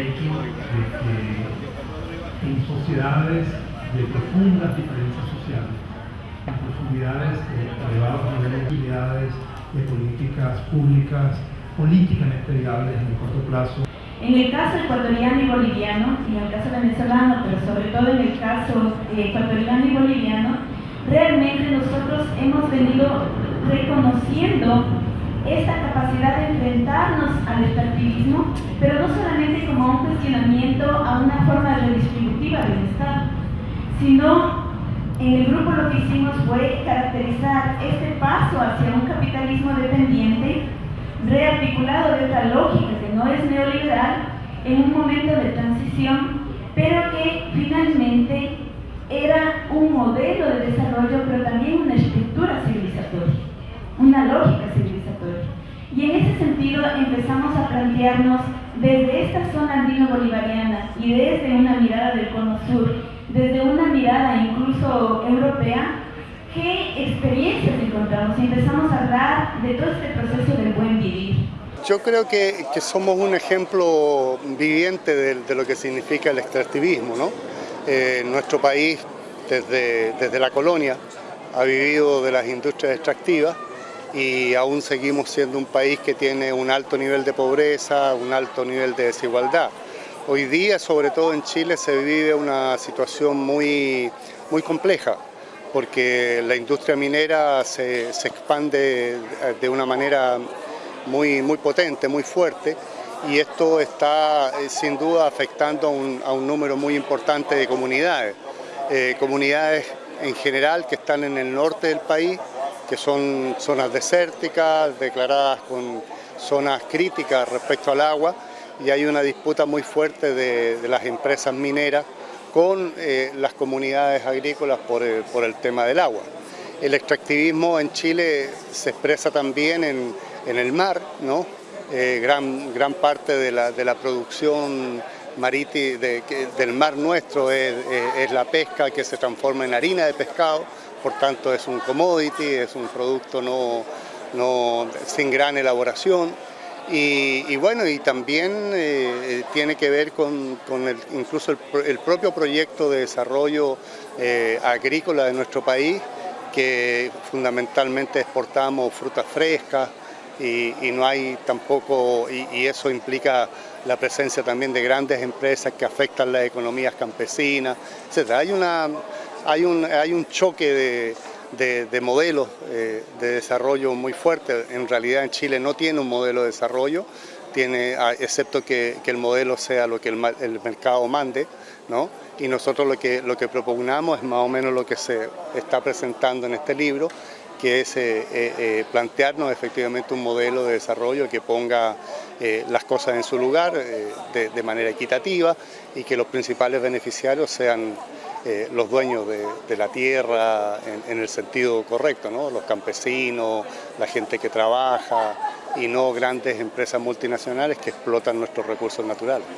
hecho de que en sociedades de profundas diferencias sociales, en profundidades de elevados niveles de habilidades de políticas públicas políticamente viables en el corto plazo. En el caso ecuatoriano y boliviano, y en el caso venezolano, pero sobre todo en el caso eh, ecuatoriano y boliviano, realmente nosotros hemos venido reconociendo esta capacidad de enfrentarnos al extractivismo, pero no solamente como un cuestionamiento a una forma redistributiva del Estado, sino en el grupo lo que hicimos fue caracterizar este paso hacia un capitalismo dependiente, rearticulado de otra lógica que no es neoliberal, en un momento de transición, pero que finalmente era un modelo de desarrollo, pero también una sentido empezamos a plantearnos desde esta zona andino-bolivariana y desde una mirada del cono sur, desde una mirada incluso europea, qué experiencias encontramos y empezamos a hablar de todo este proceso del buen vivir. Yo creo que, que somos un ejemplo viviente de, de, lo que significa el extractivismo, ¿no? Eh, nuestro país desde, desde la colonia ha vivido de las industrias extractivas y aún seguimos siendo un país que tiene un alto nivel de pobreza, un alto nivel de desigualdad. Hoy día, sobre todo en Chile, se vive una situación muy, muy compleja porque la industria minera se, expande de una manera muy, muy potente, muy fuerte y esto está eh, sin duda afectando a un, a un, número muy importante de comunidades. Eh, comunidades en general que están en el norte del país, que son zonas desérticas, declaradas con zonas críticas respecto al agua, y hay una disputa muy fuerte de, las empresas mineras con eh, las comunidades agrícolas por el, por el, tema del agua. El extractivismo en Chile se expresa también en, en el mar, ¿no? Eh, gran, gran parte de la, de la producción marítima de, del mar nuestro es, la pesca que se transforma en harina de pescado, por tanto es un commodity, es un producto no, sin gran elaboración. Y, bueno, y también eh, tiene que ver con, el, incluso el, el, propio proyecto de desarrollo eh, agrícola de nuestro país, que fundamentalmente exportamos frutas frescas, y, no hay tampoco, y, eso implica la presencia también de grandes empresas que afectan las economías campesinas, etc. Hay, una, hay, un, hay un choque de, de, de modelos eh, de desarrollo muy fuerte. En realidad en Chile no tiene un modelo de desarrollo, tiene, excepto que, que el modelo sea lo que el, el mercado mande, ¿no? y nosotros lo que, lo que propugnamos es más o menos lo que se está presentando en este libro, que es eh, eh, eh, plantearnos efectivamente un modelo de desarrollo que ponga las cosas en su lugar de, manera equitativa y que los principales beneficiarios sean los dueños de, la tierra en, el sentido correcto, los campesinos, la gente que trabaja y no grandes empresas multinacionales que explotan nuestros recursos naturales.